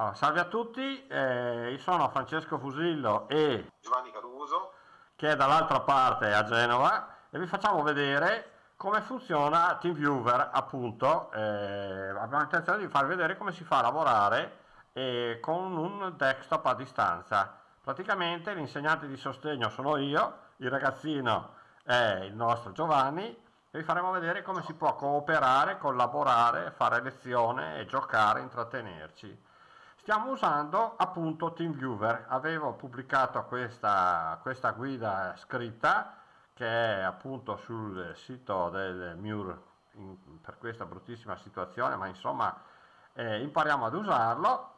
Allora, salve a tutti, eh, io sono Francesco Fusillo e Giovanni Caruso che è dall'altra parte a Genova e vi facciamo vedere come funziona TeamViewer appunto, eh, abbiamo intenzione di farvi vedere come si fa a lavorare eh, con un desktop a distanza. Praticamente l'insegnante di sostegno sono io, il ragazzino è il nostro Giovanni e vi faremo vedere come si può cooperare, collaborare, fare lezione e giocare, intrattenerci. Stiamo usando appunto TeamViewer, avevo pubblicato questa, questa guida scritta che è appunto sul sito del MUR in, per questa bruttissima situazione, ma insomma eh, impariamo ad usarlo,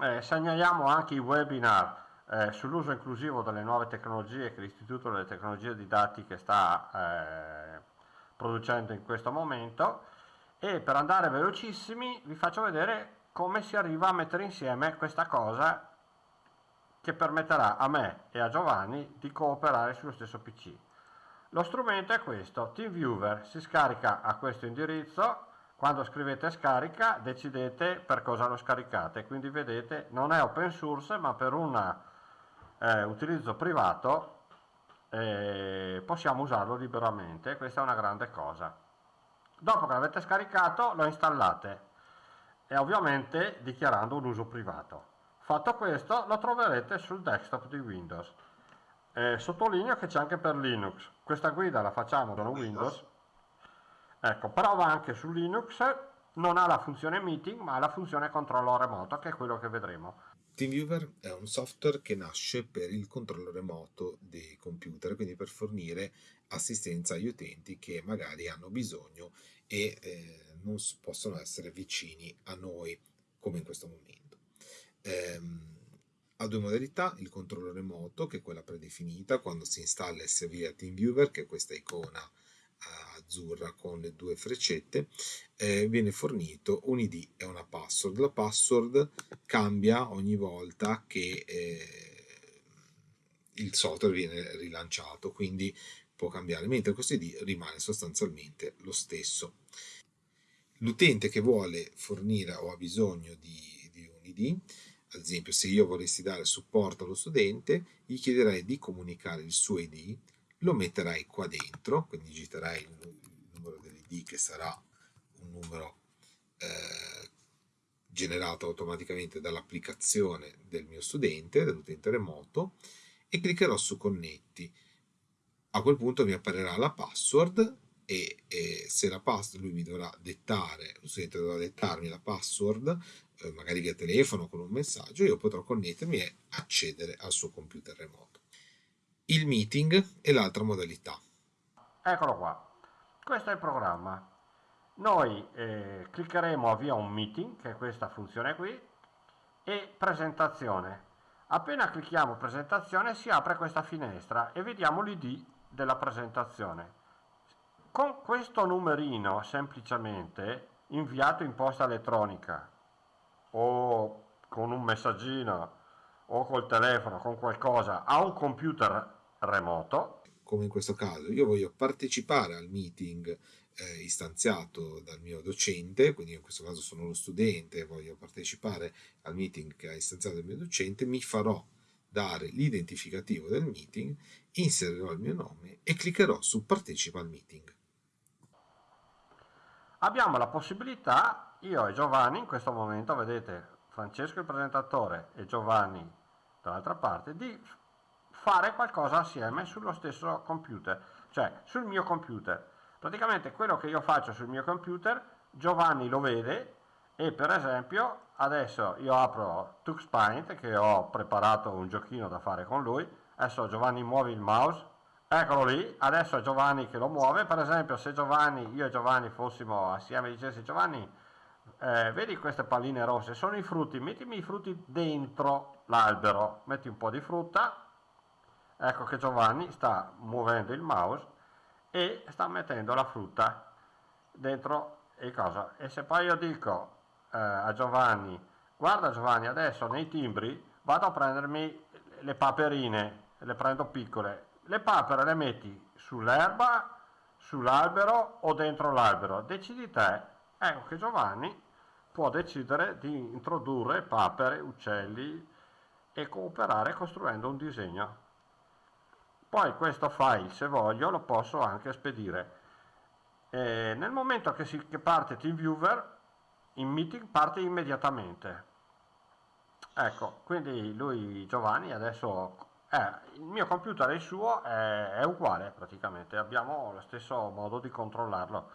eh, segnaliamo anche i webinar eh, sull'uso inclusivo delle nuove tecnologie che l'Istituto delle Tecnologie Didattiche sta eh, producendo in questo momento. E per andare velocissimi vi faccio vedere come si arriva a mettere insieme questa cosa che permetterà a me e a Giovanni di cooperare sullo stesso PC. Lo strumento è questo, TeamViewer, si scarica a questo indirizzo, quando scrivete scarica decidete per cosa lo scaricate, quindi vedete non è open source ma per un eh, utilizzo privato eh, possiamo usarlo liberamente, questa è una grande cosa. Dopo che l'avete scaricato lo installate e ovviamente dichiarando un uso privato. Fatto questo lo troverete sul desktop di Windows. Eh, sottolineo che c'è anche per Linux, questa guida la facciamo con Windows, ecco, però va anche su Linux, non ha la funzione meeting ma ha la funzione controllo remoto che è quello che vedremo. TeamViewer è un software che nasce per il controllo remoto dei computer, quindi per fornire assistenza agli utenti che magari hanno bisogno e eh, non possono essere vicini a noi come in questo momento. Ehm, ha due modalità, il controllo remoto che è quella predefinita quando si installa SVA TeamViewer che è questa icona eh, azzurra con le due freccette eh, viene fornito un id e una password la password cambia ogni volta che eh, il software viene rilanciato quindi può cambiare mentre questo id rimane sostanzialmente lo stesso l'utente che vuole fornire o ha bisogno di, di un ID, ad esempio se io volessi dare supporto allo studente, gli chiederei di comunicare il suo ID, lo metterai qua dentro, quindi digiterai il, numero dell'ID che sarà un numero eh, generato automaticamente dall'applicazione del mio studente, dell'utente remoto, e cliccherò su connetti. A quel punto mi apparirà la password e, e se la password lui mi dovrà dettare, lo studente dovrà dettarmi la password, eh, magari via telefono con un messaggio, io potrò connettermi e accedere al suo computer remoto. Il meeting è l'altra modalità. Eccolo qua, questo è il programma. Noi eh, cliccheremo avvia un meeting, che è questa funzione qui, e presentazione. Appena clicchiamo presentazione si apre questa finestra e vediamo l'id della presentazione. Con questo numerino semplicemente inviato in posta elettronica o con un messaggino o col telefono, con qualcosa, a un computer remoto. Come in questo caso, io voglio partecipare al meeting eh, istanziato dal mio docente, quindi in questo caso sono lo studente voglio partecipare al meeting che ha istanziato il mio docente, mi farò dare l'identificativo del meeting, inserirò il mio nome e cliccherò su partecipa al meeting abbiamo la possibilità, io e Giovanni in questo momento, vedete Francesco il presentatore e Giovanni dall'altra parte, di fare qualcosa assieme sullo stesso computer, cioè sul mio computer. Praticamente quello che io faccio sul mio computer, Giovanni lo vede e per esempio adesso io apro TuxPaint che ho preparato un giochino da fare con lui, adesso Giovanni muovi il mouse. Eccolo lì, adesso è Giovanni che lo muove, per esempio se Giovanni, io e Giovanni fossimo assieme e dicessi Giovanni, eh, vedi queste palline rosse, sono i frutti, mettimi i frutti dentro l'albero, metti un po' di frutta, ecco che Giovanni sta muovendo il mouse e sta mettendo la frutta dentro il cosa. E se poi io dico eh, a Giovanni, guarda Giovanni, adesso nei timbri vado a prendermi le paperine, le prendo piccole, le papere le metti sull'erba, sull'albero o dentro l'albero, decidi te. Ecco che Giovanni può decidere di introdurre papere, uccelli e cooperare costruendo un disegno. Poi questo file, se voglio, lo posso anche spedire. E nel momento che, si, che parte TeamViewer, in meeting parte immediatamente. Ecco, quindi lui, Giovanni, adesso eh, il mio computer e il suo è, è, uguale praticamente, abbiamo lo stesso modo di controllarlo,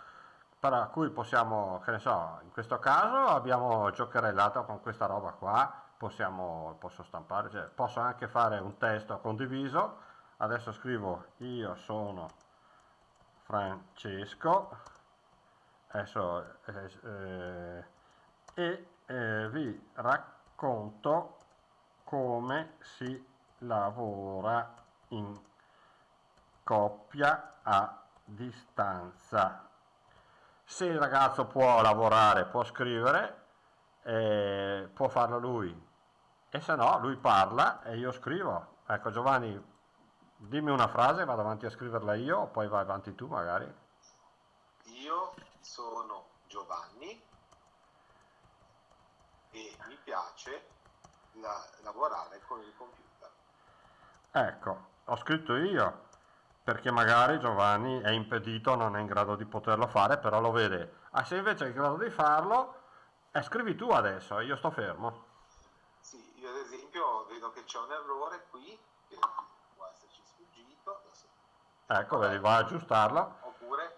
per cui possiamo, che ne so, in questo caso abbiamo giocherellato con questa roba qua, possiamo, posso stampare, cioè, posso anche fare un testo condiviso, adesso scrivo io sono Francesco, adesso, eh, eh, e eh, vi racconto come si lavora in coppia a distanza. Se il ragazzo può lavorare, può scrivere, eh, può farlo lui, e se no lui parla e io scrivo. Ecco Giovanni, dimmi una frase, vado avanti a scriverla io, poi vai avanti tu magari. Io sono Giovanni e mi piace la, lavorare con il computer. Ecco, ho scritto io, perché magari Giovanni è impedito, non è in grado di poterlo fare, però lo vede. Ah, se invece è in grado di farlo, eh, scrivi tu adesso, io sto fermo. Sì, io ad esempio vedo che c'è un errore qui, che può esserci sfuggito. Adesso... Ecco, vedi, va a aggiustarlo. Oppure,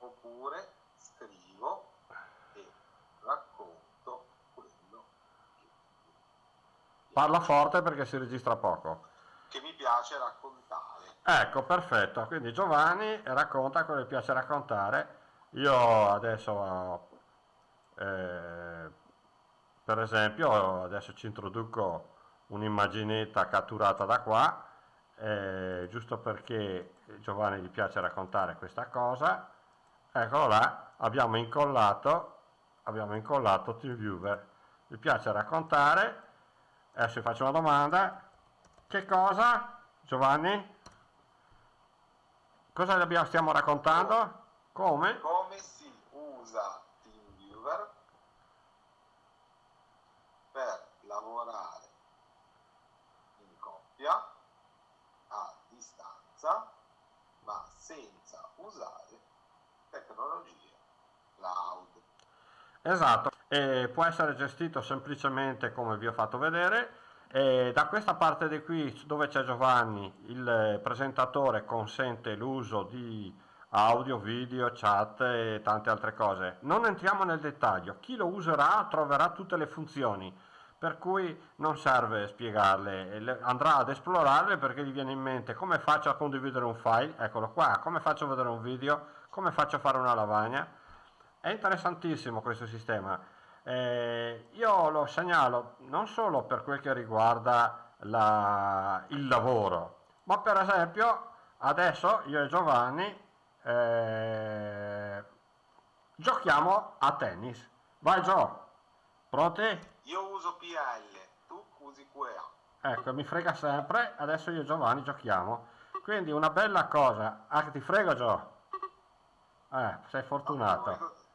oppure scrivo e racconto quello che... Parla forte perché si registra poco piace raccontare. Ecco, perfetto. Quindi Giovanni racconta quello che piace raccontare. Io adesso, eh, per esempio, adesso ci introduco un'immaginetta catturata da qua, eh, giusto perché Giovanni gli piace raccontare questa cosa. Eccolo là, abbiamo incollato, abbiamo incollato TeamViewer. Gli piace raccontare. Adesso vi faccio una domanda che cosa, Giovanni? Cosa stiamo raccontando? Come? Come si usa TeamViewer per lavorare in coppia a distanza ma senza usare tecnologie cloud. Esatto, e può essere gestito semplicemente come vi ho fatto vedere e da questa parte di qui dove c'è Giovanni, il presentatore consente l'uso di audio, video, chat e tante altre cose. Non entriamo nel dettaglio, chi lo userà troverà tutte le funzioni, per cui non serve spiegarle, andrà ad esplorarle perché gli viene in mente come faccio a condividere un file, eccolo qua, come faccio a vedere un video, come faccio a fare una lavagna. È interessantissimo questo sistema eh, io lo segnalo non solo per quel che riguarda la, il lavoro, ma per esempio adesso io e Giovanni eh, giochiamo a tennis. Vai Gio, pronti? Io uso PL, tu usi QA. Ecco, mi frega sempre, adesso io e Giovanni giochiamo. Quindi una bella cosa, ah ti frego Gio? Eh, sei fortunato.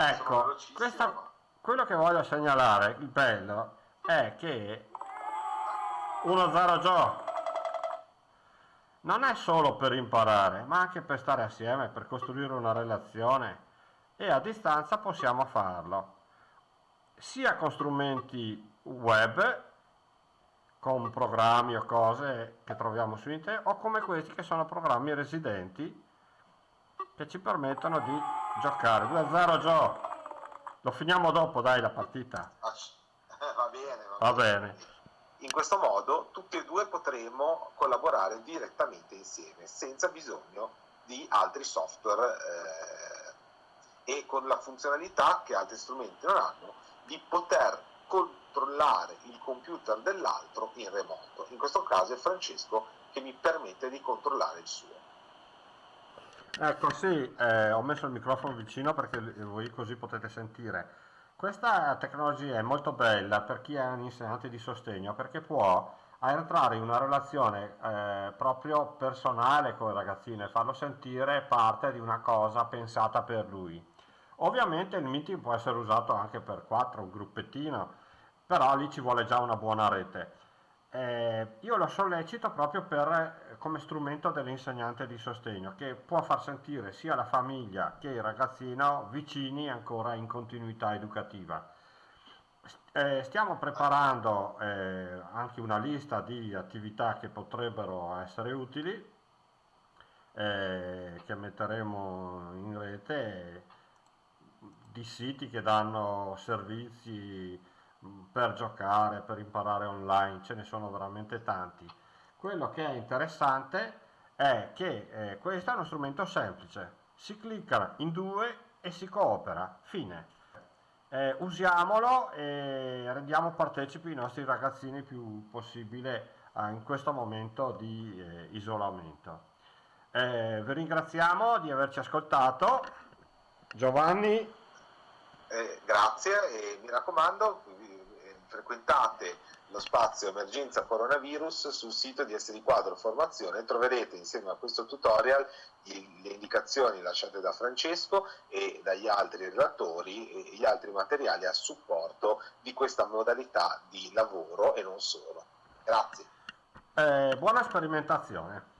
Ecco, questa, quello che voglio segnalare, il bello, è che 1-0 Joe non è solo per imparare, ma anche per stare assieme, per costruire una relazione e a distanza possiamo farlo, sia con strumenti web, con programmi o cose che troviamo su internet, o come questi che sono programmi residenti che ci permettono di giocare. 2-0 Gio. Lo finiamo dopo dai la partita. Ah, va bene va, va bene. bene. in questo modo tutti e due potremo collaborare direttamente insieme senza bisogno di altri software eh, e con la funzionalità che altri strumenti non hanno di poter controllare il computer dell'altro in remoto. In questo caso è Francesco che mi permette di controllare il suo Ecco sì, eh, ho messo il microfono vicino perché voi così potete sentire. Questa tecnologia è molto bella per chi è un insegnante di sostegno perché può entrare in una relazione eh, proprio personale con il ragazzino e farlo sentire parte di una cosa pensata per lui. Ovviamente il meeting può essere usato anche per quattro, un gruppettino, però lì ci vuole già una buona rete. Eh, io lo sollecito proprio per, eh, come strumento dell'insegnante di sostegno che può far sentire sia la famiglia che il ragazzino vicini ancora in continuità educativa. Eh, stiamo preparando eh, anche una lista di attività che potrebbero essere utili, eh, che metteremo in rete di siti che danno servizi per giocare, per imparare online, ce ne sono veramente tanti. Quello che è interessante è che eh, questo è uno strumento semplice, si clicca in due e si coopera, fine. Eh, usiamolo e rendiamo partecipi i nostri ragazzini più possibile eh, in questo momento di eh, isolamento. Eh, vi ringraziamo di averci ascoltato. Giovanni. Eh, grazie e mi raccomando, frequentate lo spazio emergenza coronavirus sul sito di SD Quadro Formazione troverete insieme a questo tutorial le indicazioni lasciate da Francesco e dagli altri relatori e gli altri materiali a supporto di questa modalità di lavoro e non solo. Grazie. Eh, buona sperimentazione.